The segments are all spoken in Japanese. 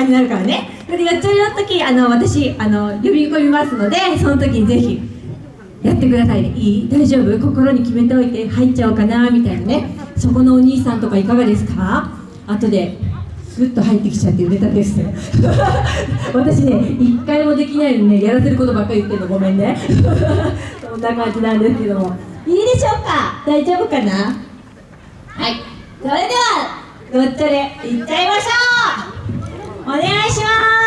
感じになるからね。それでよっちょりの時あの私あの呼び込みますのでその時にぜひやってくださいね。いい？大丈夫？心に決めておいて入っちゃおうかなみたいなね。そこのお兄さんとかいかがですか？後でスッと入ってきちゃって腕立てです。私ね一回もできないのにねやらせることばっかり言ってるの。ごめんね。そんな感じなんですけども。いいでしょうか？大丈夫かな？はい。それではごっちゃれいっちゃいましょう！お願いします。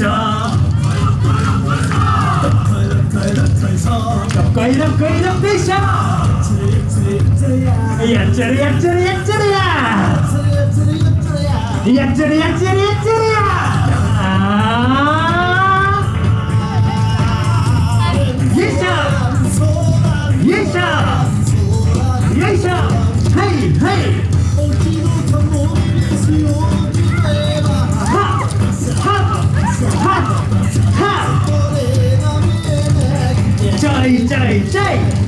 こいどっこいしょどっこいどっこいどっこ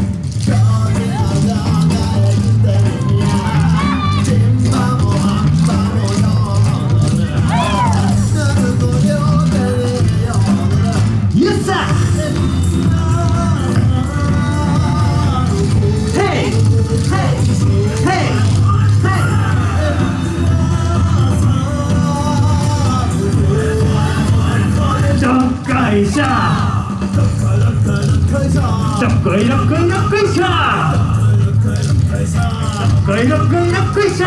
っこいどっこいしょどっこいどっこいどっこいしょ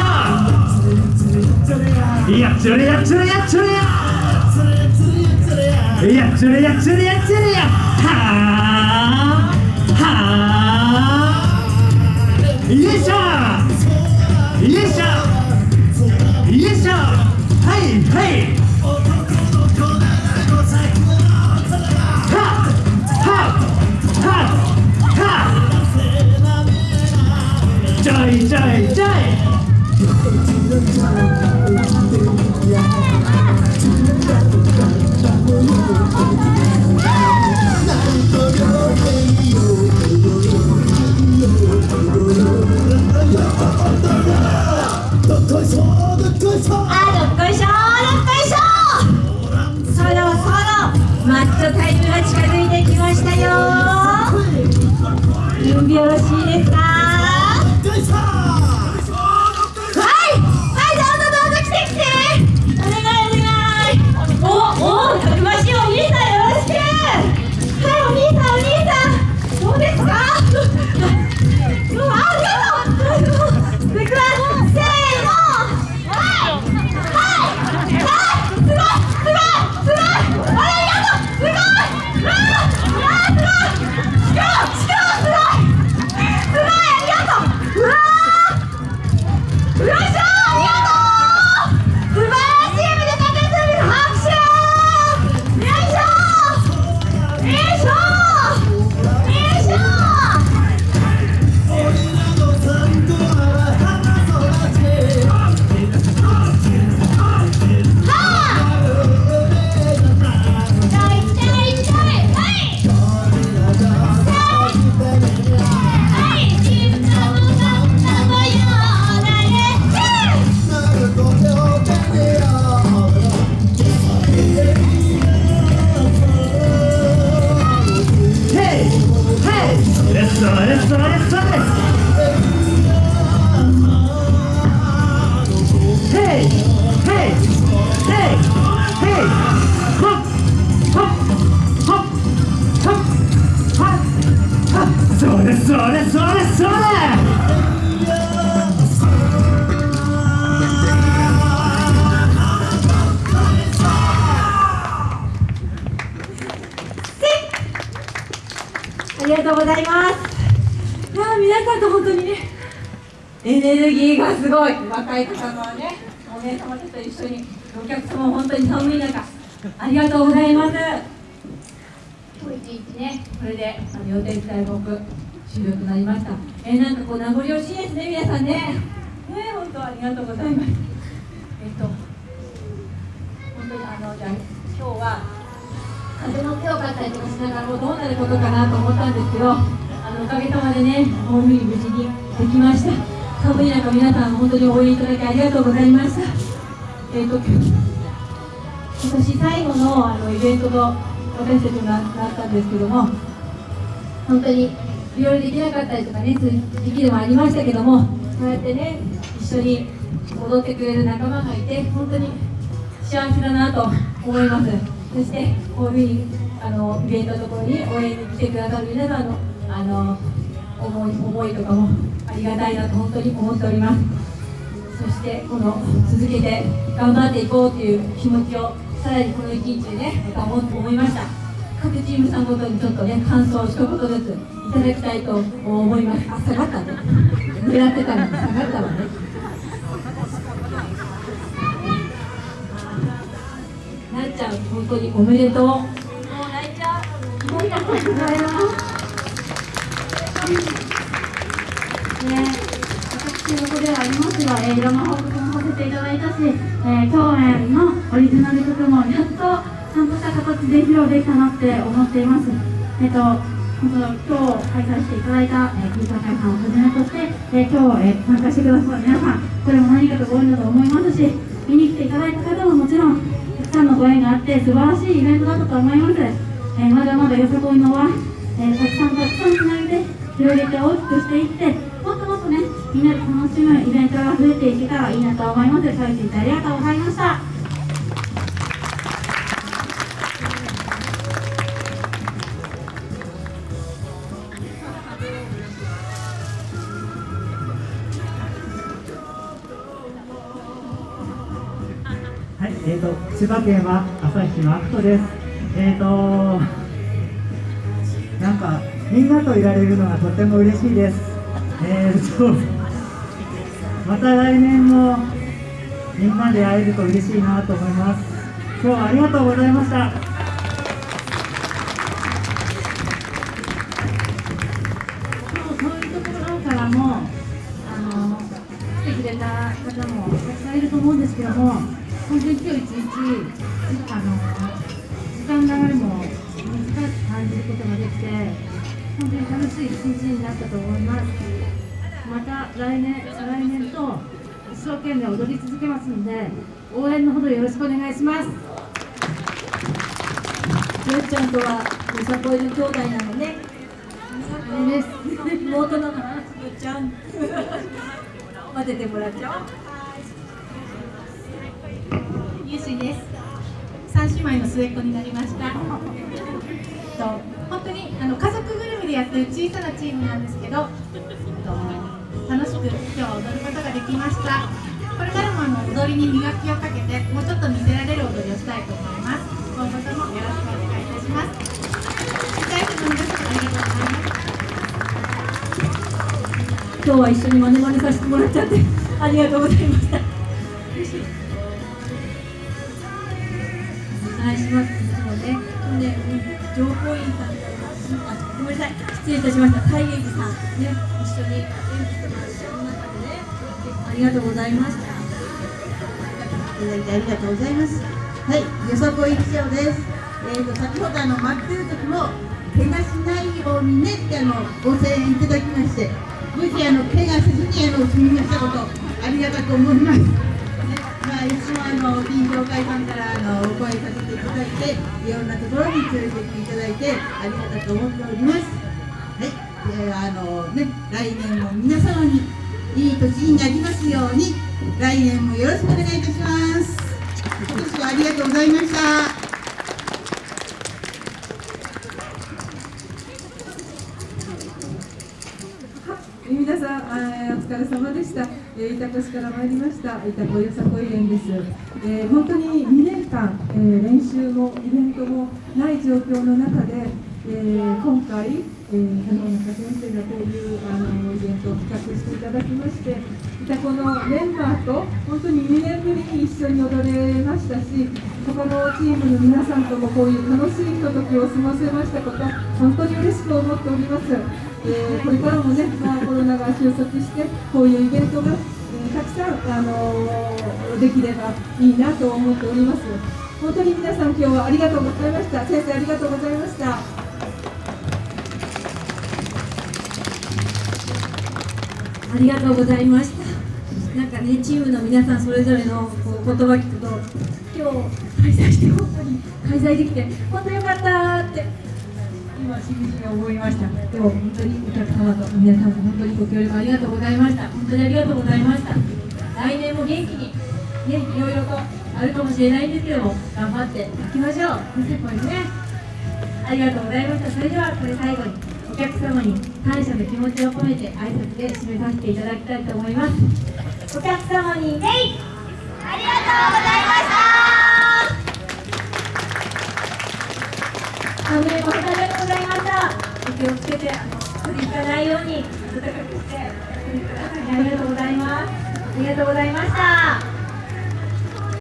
やっちゃれやっちゃれやっちゃれや！やっちゃれやっちゃれやっちゃれや！はあはあよいしょ！よいしょ！よいしょ！はいはい！はちエネルギーがすごい。若い方のねお姉様たちと一緒にお客様も本当に寒い中ありがとうございます。今日一日ね。これであの予定期待目終了となりました。えー、なんかこう名残惜しいですね皆さんね。ね本当ありがとうございます。えっと本当にあのじゃあ今日は風の強かったりとかしながらもうどうなることかなと思ったんですけどあのおかげさまでねホームに無事にできました寒い中皆さん本当に応援いただきありがとうございました。えっ、と今年最後のあのイベントと私たちがなったんですけども本当にいろいろできなかったりとかね時期でもありましたけどもこうやってね一緒に踊ってくれる仲間がいて本当に幸せだなと思います。そしてこういうふうにあのイベントのところに応援に来てくださる皆さんのあの思い思いとかもありがたいなと本当に思っております。そしてこの続けて頑張っていこうという気持ちをさらにこの一日でねまた思思いました。各チームさんごとにちょっとね感想を一言ずついただきたいと思います。あ下がったね。狙ってたのに下がったわね。なっちゃん本当におめでとう。もう泣いちゃう。ありがとうございますね、私事ではありますが、えーいろんな報告もさせていただいたし、えー、共演のオリジナル曲もやっとちゃんとした形で披露できたなって思っています。えっ、と本当今日開催していただいた、えー、金坂さんをはじめとして、えー今日、えー参加してくださる皆さん、これも何かとご縁だと思いますし、見に来ていただいた方ももちろん、たくさんのご縁があって、素晴らしいイベントだったと思います。えーまだまだよさこいのは、えーたくさんたくさんつないで、広げて大きくしていって、もっともっとね、みんなで楽しむイベントが増えていけたらいいなと思います。最後にありがとうございました。はい、えーと、千葉県は旭真人です。えーと、なんか、みんなといられるのがとても嬉しいです。えーと、また来年もみんなで会えると嬉しいなと思います。今日はありがとうございました。そうそういうところからも、あの、来てくれた方もたくさんいると思うんですけども、本当に今日一日、あの、時間の流れも短く感じることができて、本当に楽しい一日になったと思います。また来年、再来年と一生懸命踊り続けますので、応援のほどよろしくお願いします。よっちゃんとはよさこいの兄弟なのねあれです。妹なのよっちゃん混ぜてもらっちゃおうゆうしです。三姉妹の末っ子になりました。と本当にあの家族ぐるみでやってる小さなチームなんですけど、と楽しく今日は踊ることができました。これからもあの踊りに磨きをかけて、もうちょっと見せられる踊りをしたいと思います。今後ともよろしくお願いいたします。大生の皆さんありがとうございます。今日は一緒にマネマネさせてもらっちゃってありがとうございましたお願いしますねほんで、うん、情報員さんかあごめんなさい失礼いたしました太元寺さんね一緒に演技とか一緒の中でねありがとうございましたいただいてありがとうございます。はい、よさこい記者です。えーと先ほどあの待ってる時も怪我しないようにねってあのご声援いただきまして、無事あの怪我せずにあの済みましたことありがたく思います。まあいつもあの臨場会さんからあのお声かけていただいて、いろんなところに連れてっていただいてありがたく思っております。はい、えーあのね来年も皆様にいい年になりますように来年もよろしくお願いいたします。今年はありがとうございました皆さん、あーお疲れ様でした。えー、板越から参りました、板越よさこい園です。えー本当に2年間、えー練習もイベントもない状況の中で、えー今回、えー、花中先生がこういうあのイベントを企画していただきましてまたこのメンバーと本当に2年ぶりに一緒に踊れましたし他のチームの皆さんともこういう楽しいひとときを過ごせましたこと本当に嬉しく思っております、えー、これからもね、まあ、コロナが収束してこういうイベントが、えー、たくさん、あのー、できればいいなと思っております。本当に皆さん今日はありがとうございました。先生ありがとうございました。ありがとうございました。なんかね、チームの皆さんそれぞれのこう言葉聞くと、今日開催して本当に開催できて、本当よかったって、今、しみじみ思いました。でも本当にお客様と皆さんも本当にご協力ありがとうございました。本当にありがとうございました。来年も元気に、ね、いろいろとあるかもしれないんですけども、頑張っていきましょう。先輩ね。ありがとうございました。それではこれ最後にお客様に感謝の気持ちを込めて挨拶で締めさせていただきたいと思います。お客様に礼ありがとうございました。本当にありがとうございました。お気をつけて、あの、取りつかないように暖かくしておやってください。ありがとうございます。ありがとうございました。